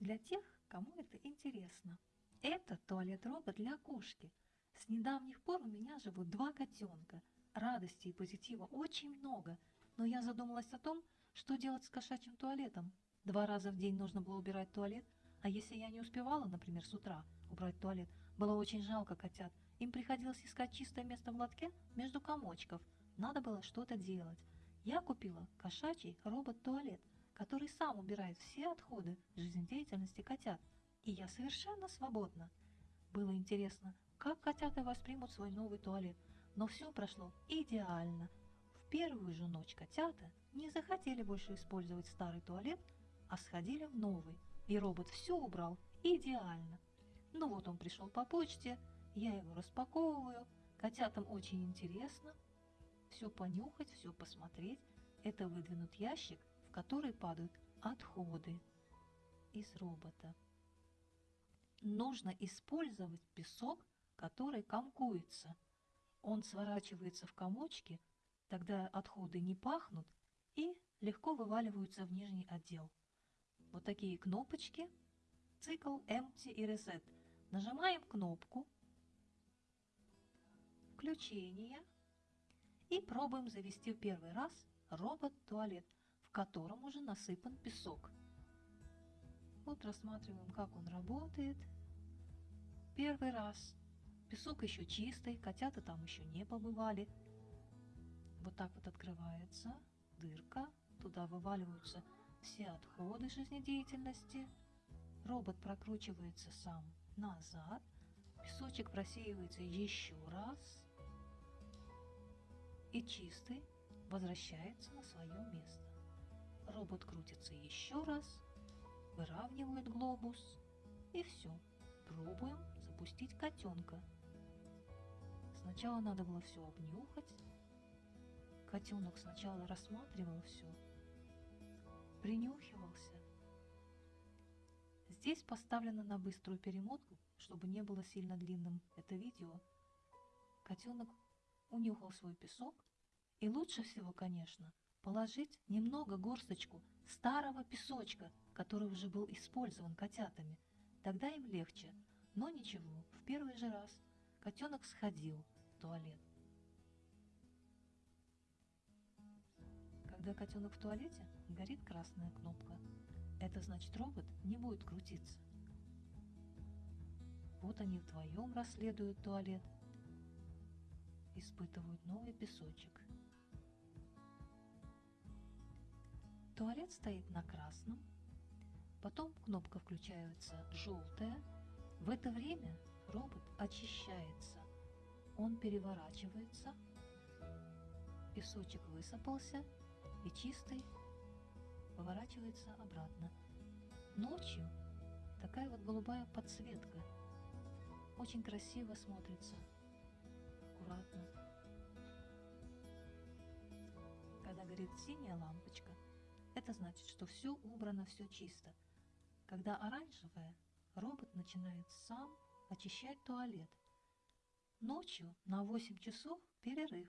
Для тех, кому это интересно. Это туалет-робот для кошки. С недавних пор у меня живут два котенка. Радости и позитива очень много, но я задумалась о том, что делать с кошачьим туалетом. Два раза в день нужно было убирать туалет, а если я не успевала, например, с утра убрать туалет, было очень жалко котят. Им приходилось искать чистое место в лотке между комочков. Надо было что-то делать. Я купила кошачий робот-туалет, который сам убирает все отходы жизнедеятельности котят. И я совершенно свободна. Было интересно, как котята воспримут свой новый туалет, но все прошло идеально. В первую же ночь котята не захотели больше использовать старый туалет, а сходили в новый, и робот все убрал идеально. Ну вот он пришел по почте, я его распаковываю, котятам очень интересно все понюхать, все посмотреть. Это выдвинут ящик, в который падают отходы из робота. Нужно использовать песок, который комкуется. Он сворачивается в комочки, тогда отходы не пахнут и легко вываливаются в нижний отдел. Вот такие кнопочки, цикл Empty и Reset. Нажимаем кнопку включение и пробуем завести в первый раз робот-туалет, в котором уже насыпан песок. Вот рассматриваем, как он работает. Первый раз. Песок еще чистый, котята там еще не побывали. Вот так вот открывается дырка, туда вываливаются все отходы жизнедеятельности. Робот прокручивается сам назад, песочек просеивается еще раз и чистый возвращается на свое место. Робот крутится еще раз, выравнивает глобус и все. Пробуем запустить котенка. Сначала надо было все обнюхать. Котенок сначала рассматривал все, принюхивался. Здесь поставлено на быструю перемотку, чтобы не было сильно длинным это видео. Котенок унюхал свой песок, и лучше всего, конечно, положить немного горсточку старого песочка, который уже был использован котятами. Тогда им легче. Но ничего, в первый же раз котенок сходил в туалет. Когда котенок в туалете, горит красная кнопка. Это значит робот не будет крутиться. Вот они вдвоем расследуют туалет – испытывают новый песочек. Туалет стоит на красном, потом кнопка включается желтая. В это время робот очищается. Он переворачивается, песочек высыпался и чистый поворачивается обратно. Ночью такая вот голубая подсветка. Очень красиво смотрится аккуратно. Когда горит синяя лампочка, это значит, что все убрано, все чисто. Когда оранжевая, робот начинает сам очищать туалет. Ночью на 8 часов перерыв.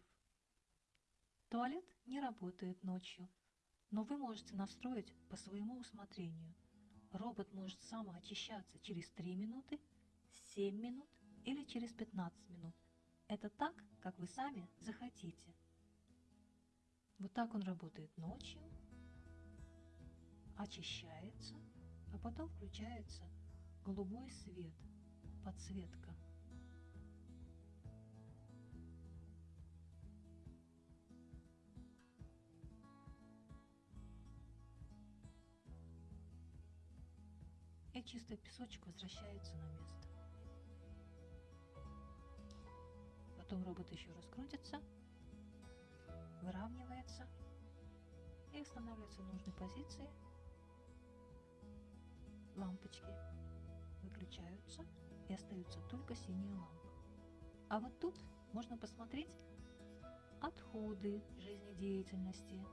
Туалет не работает ночью, но вы можете настроить по своему усмотрению. Робот может самоочищаться через 3 минуты, 7 минут или через 15 минут – это так, как вы сами захотите. Вот так он работает ночью, очищается, а потом включается голубой свет, подсветка. И чистый песочек возвращается на место. Потом робот еще раскрутится, выравнивается и останавливается в нужной позиции. Лампочки выключаются и остаются только синие лампы. А вот тут можно посмотреть отходы жизнедеятельности.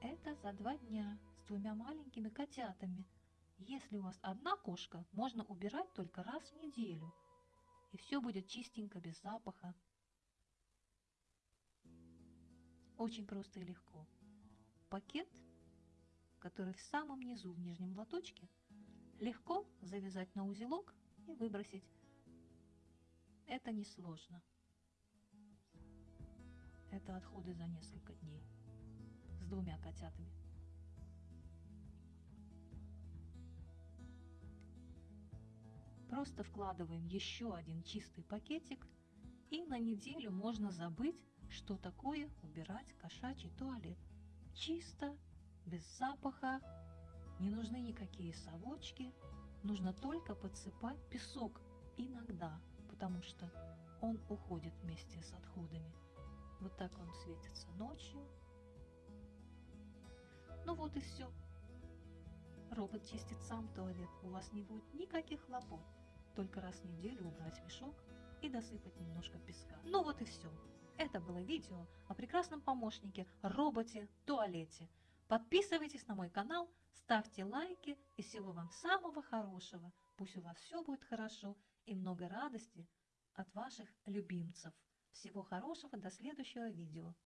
Это за два дня с двумя маленькими котятами. Если у вас одна кошка, можно убирать только раз в неделю – и все будет чистенько, без запаха. Очень просто и легко. Пакет, который в самом низу, в нижнем лоточке, Легко завязать на узелок и выбросить. Это несложно. Это отходы за несколько дней с двумя котятами. Просто вкладываем еще один чистый пакетик и на неделю можно забыть, что такое убирать кошачий туалет. Чисто, без запаха, не нужны никакие совочки, нужно только подсыпать песок иногда, потому что он уходит вместе с отходами. Вот так он светится ночью. Ну вот и все. Робот чистит сам туалет, у вас не будет никаких хлопот. Только раз в неделю убрать мешок и досыпать немножко песка. Ну вот и все. Это было видео о прекрасном помощнике, роботе-туалете. Подписывайтесь на мой канал, ставьте лайки и всего вам самого хорошего. Пусть у вас все будет хорошо и много радости от ваших любимцев. Всего хорошего, до следующего видео.